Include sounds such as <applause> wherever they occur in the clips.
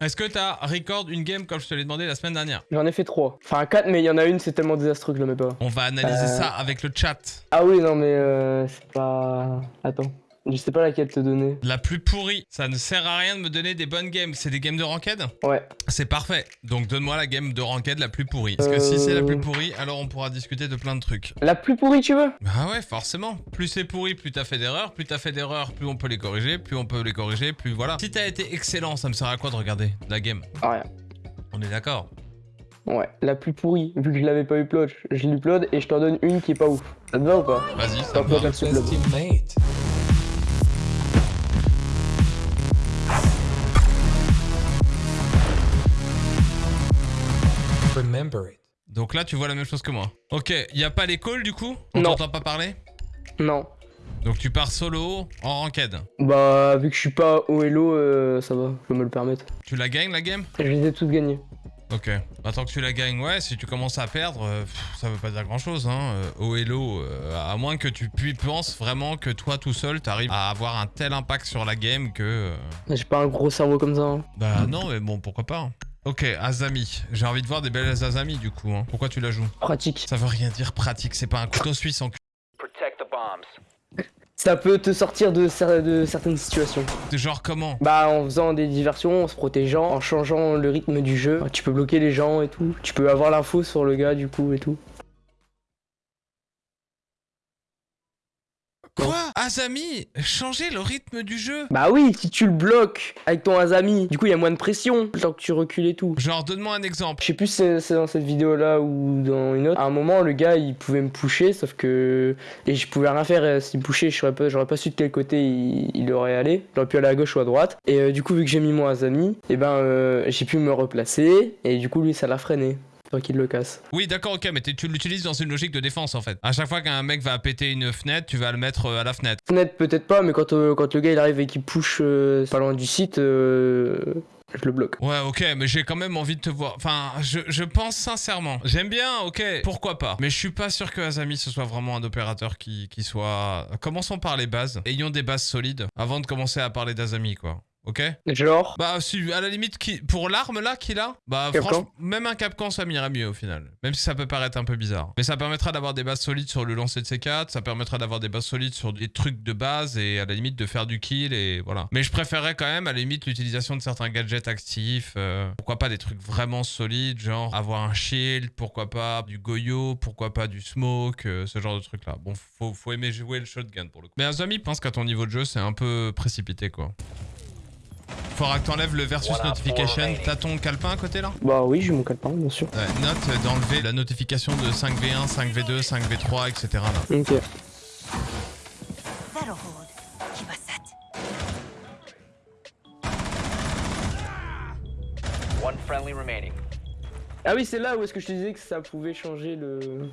Est-ce que t'as record une game comme je te l'ai demandé la semaine dernière? J'en ai fait trois. Enfin, quatre, mais il y en a une, c'est tellement désastreux que je le mets pas. On va analyser Euh. ça avec le chat. Ah oui, non, mais euh, c'est pas. Attends. Je sais pas laquelle te donner. La plus pourrie. Ça ne sert à rien de me donner des bonnes games. C'est des games de ranked Ouais. C'est parfait. Donc donne-moi la game de ranked la plus pourrie. Parce que si c'est la Euh. plus pourrie, alors on pourra discuter de plein de trucs. La plus pourrie, tu veux? Bah ouais, forcément. Plus c'est pourri, plus t'as fait d'erreurs. Plus t'as fait d'erreurs, plus on peut les corriger. Plus on peut les corriger, plus voilà. Si t'as été excellent, ça me sert à quoi de regarder la game? Ah, rien. On est d'accord? Ouais, la plus pourrie. Vu que je l'avais pas upload, je l'upload et je t'en donne une qui est pas ouf. Ça te va ou pas? Vas-y, ça me va. Remember it. Donc là, tu vois la même chose que moi. Ok, y a pas les calls du coup? On t'entend pas parler? Non. Donc tu pars solo en ranked. Bah, vu que je suis pas au hello, euh, ça va, je peux me le permettre. Tu la gagnes la game? Je les ai toutes gagnées. Ok. Attends que tu la gagnes, ouais, si tu commences à perdre, euh, pff, ça veut pas dire grand chose, hein. euh, au hello, euh, à moins que tu penses vraiment que toi tout seul, t'arrives à avoir un tel impact sur la game que. J'ai pas un gros cerveau comme ça. hein. Bah non, mais bon, pourquoi pas. hein. Ok, Azami. J'ai envie de voir des belles Azami du coup. Hein. Pourquoi tu la joues Pratique. Ça veut rien dire pratique, c'est pas un couteau suisse en cul. Protect the bombs. Ça peut te sortir de, cer- de certaines situations. Genre comment? Bah, en faisant des diversions, en se protégeant, en changeant le rythme du jeu. Tu peux bloquer les gens et tout. Tu peux avoir l'info sur le gars du coup et tout. Azami Changer le rythme du jeu Bah oui, si tu le bloques avec ton Azami, du coup il y a moins de pression le temps que tu recules et tout. Genre, donne-moi un exemple. Je sais plus si c'est dans cette vidéo là ou dans une autre. À un moment, le gars il pouvait me pusher, sauf que. Et je pouvais rien faire euh, s'il me pushait, je saurais pas, j'aurais pas su de quel côté il, il aurait allé. J'aurais pu aller à gauche ou à droite. Et euh, du coup, vu que j'ai mis mon Azami, et ben euh, j'ai pu me replacer. Et du coup, lui ça l'a freiné. Le casse. Oui, d'accord, ok, mais tu l'utilises dans une logique de défense en fait. À chaque fois qu'un mec va péter une fenêtre, tu vas le mettre euh, à la fenêtre. Fenêtre peut-être pas, mais quand, euh, quand le gars il arrive et qu'il push euh, pas loin du site, euh, je le bloque. Ouais, ok, mais j'ai quand même envie de te voir. Enfin, je, je pense sincèrement. J'aime bien, ok, pourquoi pas. Mais je suis pas sûr que Azami ce soit vraiment un opérateur qui, qui soit. Commençons par les bases. Ayons des bases solides avant de commencer à parler d'Azami, quoi. Ok Genre, Bah, si, à la limite, qui, pour l'arme là qu'il a, bah, franchement, même un Capcan ça m'irait mieux au final. Même si ça peut paraître un peu bizarre. Mais ça permettra d'avoir des bases solides sur le lancer de C4, ça permettra d'avoir des bases solides sur des trucs de base et à la limite de faire du kill et voilà. Mais je préférerais quand même à la limite l'utilisation de certains gadgets actifs. euh, pourquoi pas des trucs vraiment solides, genre avoir un shield, pourquoi pas du goyo, pourquoi pas du smoke, euh, ce genre de trucs là. Bon, faut, faut aimer jouer le shotgun pour le coup. Mais Azami pense qu'à ton niveau de jeu, c'est un peu précipité quoi. Faudra que t'enlèves le versus Voilà, notification. T'as ton calepin à côté là? Bah oui, j'ai mon calepin, bien sûr. Ouais, note d'enlever la notification de 5v1, 5v2, 5v3, etc. Là. Ok. Ah oui, c'est là où est-ce que je te disais que ça pouvait changer le.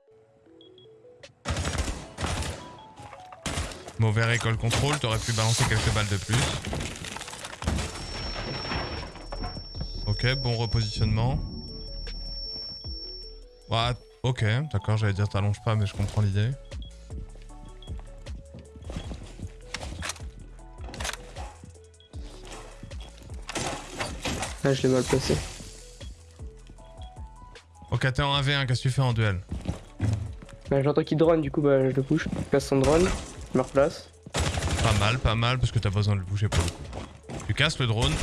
Mauvais récolte contrôle, t'aurais pu balancer quelques balles de plus. Ok, bon repositionnement. Ok, d'accord, j'allais dire t'allonges pas, mais je comprends l'idée. Ah, je l'ai mal placé. Ok, t'es en 1v1, qu'est-ce que tu fais en duel? Bah, J'entends qu'il drone, du coup, bah, je le push. Je casse son drone, je me replace. Pas mal, pas mal, parce que t'as besoin de le bouger pour le coup. Tu casses le drone.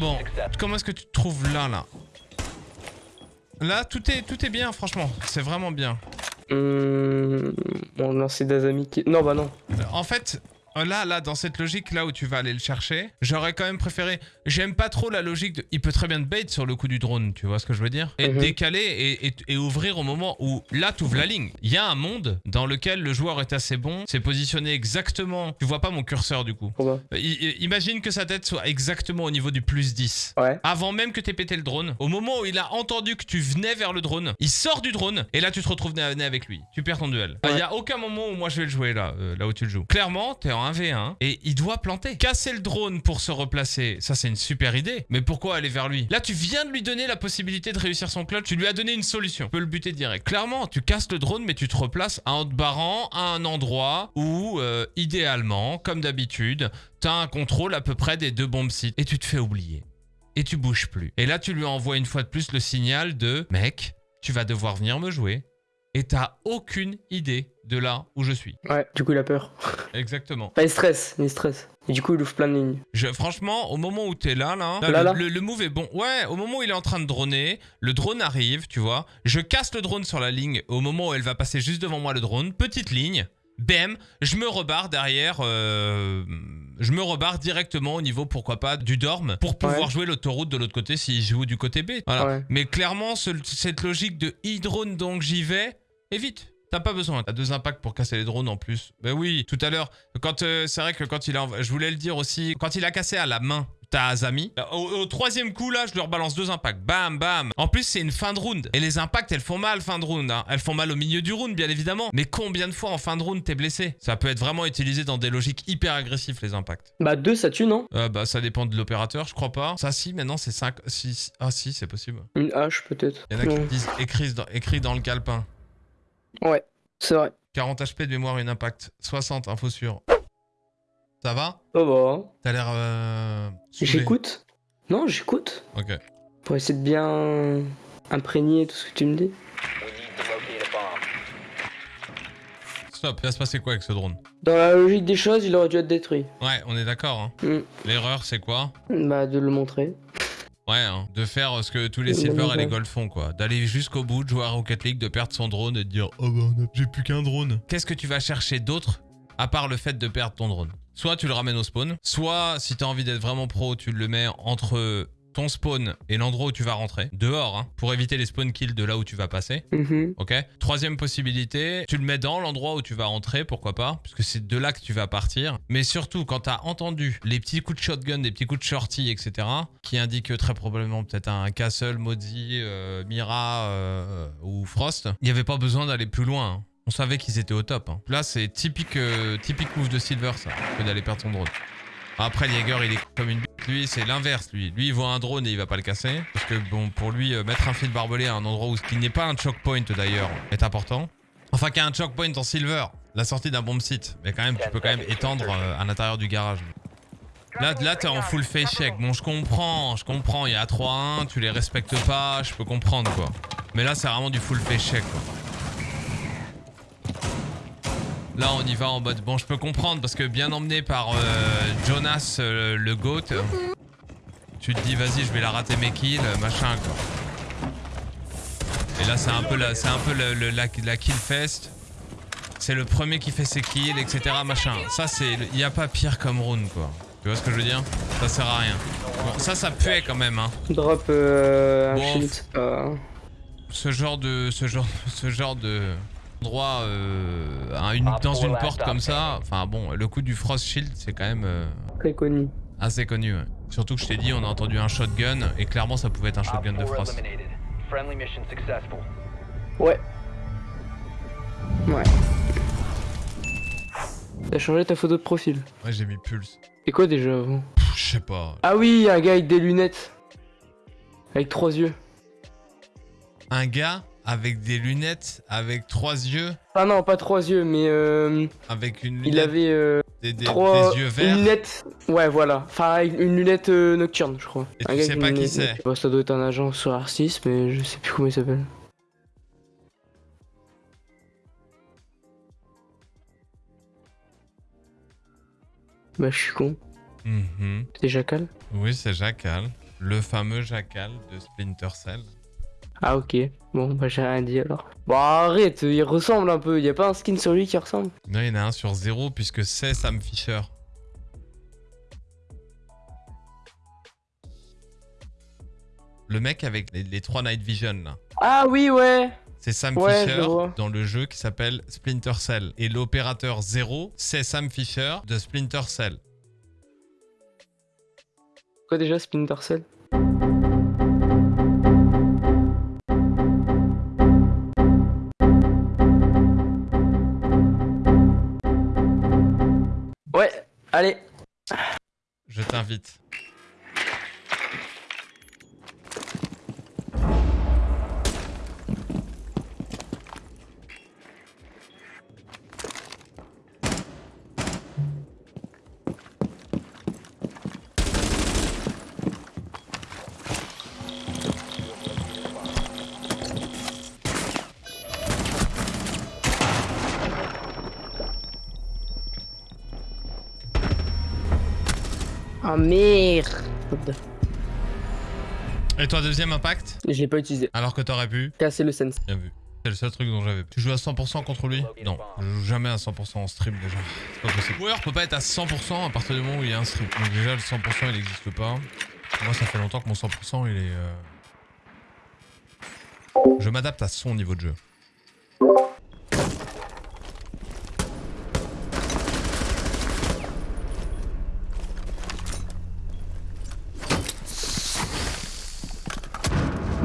Bon, comment est-ce que tu te trouves là, là Là, tout est, tout est bien, franchement. C'est vraiment bien. Hum. Bon, non, c'est Dazami qui. Non, bah non. En fait, là, là, dans cette logique là où tu vas aller le chercher, j'aurais quand même préféré. J'aime pas trop la logique de. Il peut très bien te bait sur le coup du drone, tu vois ce que je veux dire? Et Mhm. décaler et, et- et ouvrir au moment où là, tu ouvres la ligne. Il y a un monde dans lequel le joueur est assez bon, c'est positionné exactement. Tu vois pas mon curseur du coup. Pourquoi? I- i- imagine que sa tête soit exactement au niveau du plus 10. Ouais. Avant même que t'aies pété le drone, au moment où il a entendu que tu venais vers le drone, il sort du drone et là tu te retrouves nez avec lui. Tu perds ton duel. Il Ouais. y a aucun moment où moi je vais le jouer là, euh, là où tu le joues. Clairement, t'es en en 1v1 et il doit planter. Casser le drone pour se replacer, ça c'est une super idée. Mais pourquoi aller vers lui? Là, tu viens de lui donner la possibilité de réussir son clutch. Tu lui as donné une solution. Tu peux le buter direct. Clairement, tu casses le drone, mais tu te replaces en te barrant à un endroit où, euh, idéalement, comme d'habitude, tu as un contrôle à peu près des deux bombes sites. Et tu te fais oublier. Et tu bouges plus. Et là, tu lui envoies une fois de plus le signal de « Mec, tu vas devoir venir me jouer. » Et t'as aucune idée de là où je suis. Ouais, du coup, il a peur. Exactement. Enfin, il stresse, il stresse. Et du coup, il ouvre plein de lignes. Je, franchement, au moment où t'es là, là, Là, le, là le- le move est bon. Ouais, au moment où il est en train de droner, le drone arrive, tu vois. Je casse le drone sur la ligne au moment où elle va passer juste devant moi le drone. Petite ligne. Bam, je me rebarre derrière, euh, je me rebarre directement au niveau, pourquoi pas, du dorm pour pouvoir Ouais. jouer l'autoroute de l'autre côté s'il joue du côté B. Voilà. Ouais. Mais clairement, ce- cette logique de e-drone donc j'y vais, évite. T'as pas besoin. T'as deux impacts pour casser les drones en plus. Ben oui, tout à l'heure, quand euh, c'est vrai que quand il a, je voulais le dire aussi, quand il a cassé à la main. T'as Azami. Au, au troisième coup, là, je leur balance deux impacts. Bam, bam. En plus, c'est une fin de round. Et les impacts, elles font mal fin de round. hein. Elles font mal au milieu du round, bien évidemment. Mais combien de fois en fin de round t'es blessé? Ça peut être vraiment utilisé dans des logiques hyper agressives, les impacts. Bah, deux, ça tue, non? Euh, bah, ça dépend de l'opérateur, je crois pas. Ça, si, maintenant, c'est 5. Si, ah, si, c'est possible. Une hache, peut-être. Il y en a qui disent écrit dans, écrit dans le calepin. Ouais, c'est vrai. 40 HP de mémoire, une impact. 60, info sûre. Ça va? Oh bah. T'as l'air. Euh... J'écoute. Non, j'écoute. Ok. Pour essayer de bien imprégner tout ce que tu me dis. Stop, il va se passer quoi avec ce drone? Dans la logique des choses, il aurait dû être détruit. Ouais, on est d'accord. Hein. Mm. L'erreur, c'est quoi? Bah, de le montrer. Ouais, hein, de faire ce que tous les Silver et les. Gold font, quoi. D'aller jusqu'au bout, de jouer à Rocket League, de perdre son drone et de dire Oh bah, a- j'ai plus qu'un drone. Qu'est-ce que tu vas chercher d'autre à part le fait de perdre ton drone? Soit tu le ramènes au spawn, soit si t'as envie d'être vraiment pro, tu le mets entre ton spawn et l'endroit où tu vas rentrer, dehors, hein, pour éviter les spawn kills de là où tu vas passer. Mhm. Ok? Troisième possibilité, tu le mets dans l'endroit où tu vas rentrer, pourquoi pas, puisque c'est de là que tu vas partir. Mais surtout, quand t'as entendu les petits coups de shotgun, des petits coups de shorty, etc., qui indiquent très probablement peut-être un Castle, Modi, euh, Mira euh, ou Frost, il n'y avait pas besoin d'aller plus loin. hein. On savait qu'ils étaient au top. hein. Là, c'est typique, euh, typique move de Silver, ça, que d'aller perdre son drone. Après, Jaeger, il est comme une bite. Lui, c'est l'inverse, lui. Lui, il voit un drone et il va pas le casser. Parce que, bon, pour lui, euh, mettre un fil barbelé à un endroit où ce qui n'est pas un choke point, d'ailleurs, est important. Enfin, qu'il y a un choke point en silver, la sortie d'un bomb site. Mais quand même, tu peux quand même étendre euh, à l'intérieur du garage. Là, là t'es en full face check. Bon, je comprends, je comprends. Il y a 3-1, tu les respectes pas, je peux comprendre, quoi. Mais là, c'est vraiment du full face check, quoi. Là, on y va en mode. Bon, je peux comprendre parce que bien emmené par euh, Jonas, euh, le GOAT, tu te dis, vas-y, je vais la rater mes kills, euh, machin, quoi. Et là, c'est un peu la, c'est un peu le- le- la, la kill fest. C'est le premier qui fait ses kills, etc. Machin. Ça, c'est. Il n'y a pas pire comme rune, quoi. Tu vois ce que je veux dire? Ça sert à rien. Bon, ça, ça puait quand même, hein. Drop euh, un Bon, shield, ce genre de ce genre <laughs> ce genre de endroit euh, à une- dans une porte comme ça enfin bon le coup du frost shield c'est quand même euh, Très connu. assez connu ouais. surtout que je t'ai dit on a entendu un shotgun et clairement ça pouvait être un shotgun de 4 frost. Ouais. Ouais. T'as changé ta photo de profil. ouais j'ai mis pulse C'est quoi déjà avant je sais pas Ah oui, un gars avec des lunettes. Avec trois yeux. un gars avec des lunettes avec trois yeux Ah non, pas trois yeux, mais euh, avec une il lunette avait euh, des, des- trois des yeux une verts lunette. Ouais, voilà. Enfin, une lunette euh, nocturne, je crois. Et Un tu sais pas une qui c'est. Bah, ça doit être un agent sur R6, mais je sais plus comment il s'appelle. Bah, je suis con. Mhm. C'était Jackal oui c'est Jackal le fameux Jackal de Splinter Cell Ah, ok. Bon, bah, j'ai rien dit alors. Bon, arrête, il ressemble un peu. Y a pas un skin sur lui qui ressemble? Non il y en a un sur zéro puisque c'est Sam Fisher Le mec avec les, les trois Night Vision là. Ah, oui, ouais. C'est Sam Ouais, Fisher dans le jeu qui s'appelle Splinter Cell. Et l'opérateur 0, c'est Sam Fisher de Splinter Cell. Quoi déjà, Splinter Cell? je t'invite. Ah merde Et toi, deuxième impact? Je l'ai pas utilisé. Alors que t'aurais pu Casser le sense. Bien vu. C'est le seul truc dont j'avais. Tu joues à 100% contre lui? Non, je joue jamais à 100% en stream déjà. C'est pas possible. Warrior peut pas être à 100% à partir du moment où il y a un stream. Donc déjà le 100% il n'existe pas. Moi ça fait longtemps que mon 100% il est... euh, Je m'adapte à son niveau de jeu.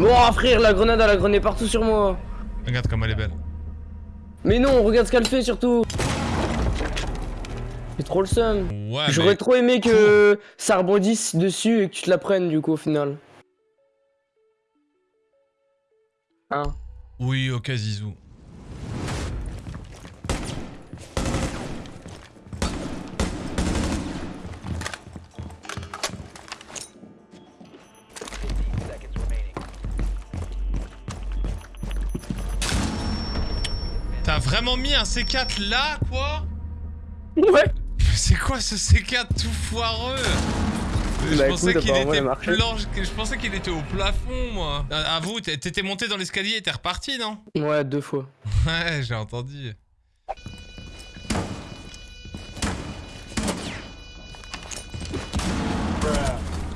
Bon frère, la grenade elle a grené partout sur moi. Regarde comme elle est belle. Mais non, regarde ce qu'elle fait surtout. C'est trop le seum. Ouais, J'aurais mais... trop aimé que ça rebondisse dessus et que tu te la prennes du coup au final. Hein Oui, ok Zizou. Vraiment mis un C4 là, quoi Ouais. C'est quoi ce C4 tout foireux je Bah, pensais qu'il était je pensais qu'il au plafond, moi. À à vous, t'étais monté dans l'escalier et t'es reparti, non Ouais, deux fois. Ouais, j'ai entendu.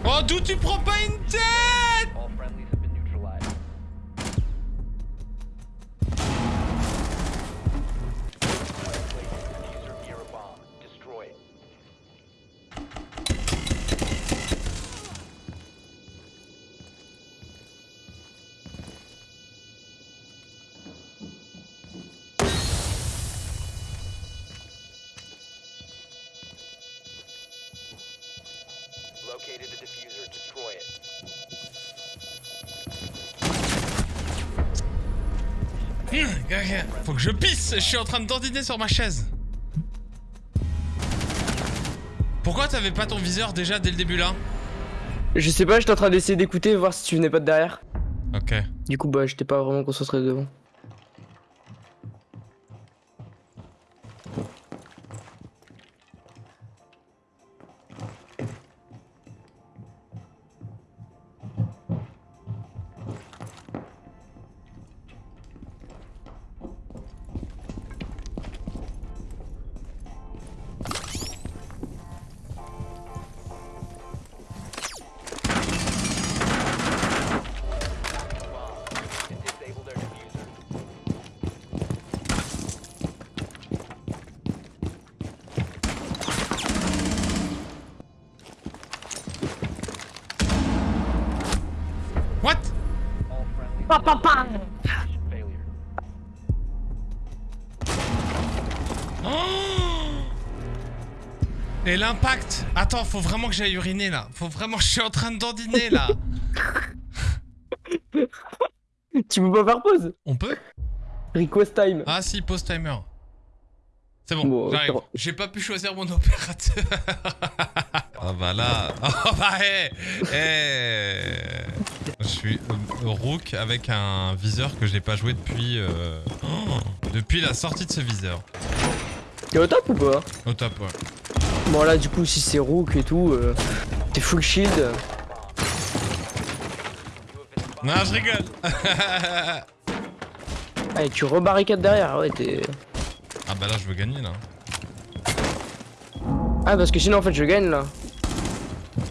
Oh, d'où tu prends pas une tête? Located the diffuser. Destroy it. Faut que je pisse Je suis en train de dandiner sur ma chaise. Pourquoi t'avais pas ton viseur déjà dès le début là Je sais pas, j'étais en train d'essayer d'écouter, voir si tu venais pas de derrière. Ok. Du coup, bah, j'étais pas vraiment concentré devant. Failure. Oh <gasps> Et l'impact Attends, faut vraiment que j'aille uriner là. Faut vraiment que je suis en train de dandiner là. <laughs> Tu peux pas faire pause On peut? Request time. Ah si, post timer. C'est bon, Bon, j'arrive. J'ai pas pu choisir mon <laughs> opérateur. Ah bah là. Oh <laughs> bah hé Je suis Rook avec un viseur que j'ai pas joué depuis... euh, oh, depuis la sortie de ce viseur. T'es au top ou pas? Au top, ouais. Bon, là, du coup, si c'est Rook et tout, euh, t'es full shield. Non, je rigole Ah, <laughs> et tu rebarricades derrière, ouais, t'es. Ah bah là, je veux gagner là. Ah, parce que sinon, en fait, je gagne là.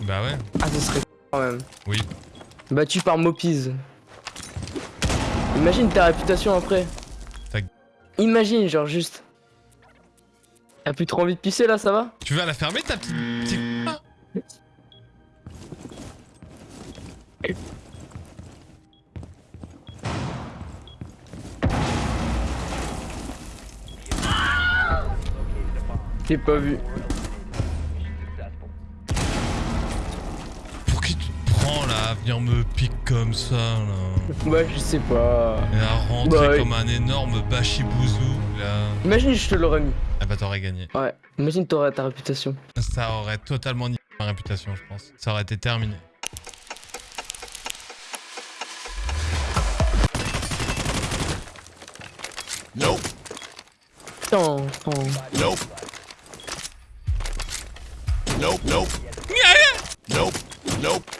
Bah ouais, Ah, ça serait quand même. oui. Battu par Mopiz. Imagine ta réputation après. Imagine, genre juste. T'as plus trop envie de pisser là, ça va? Tu vas la fermer ta petite... petite-. J'ai pas vu. Me pique comme ça, là. Ouais, je sais pas. Et à rentrer Bah, ouais. comme un énorme bachibouzou, là. Imagine, je te l'aurais mis. Ah bah t'aurais gagné. Ouais. Imagine, t'aurais ta réputation. Ça aurait totalement niqué ma réputation, je pense. Ça aurait été terminé. Nope. Putain, putain. Nope. Nope. Nope. Nope. Nope.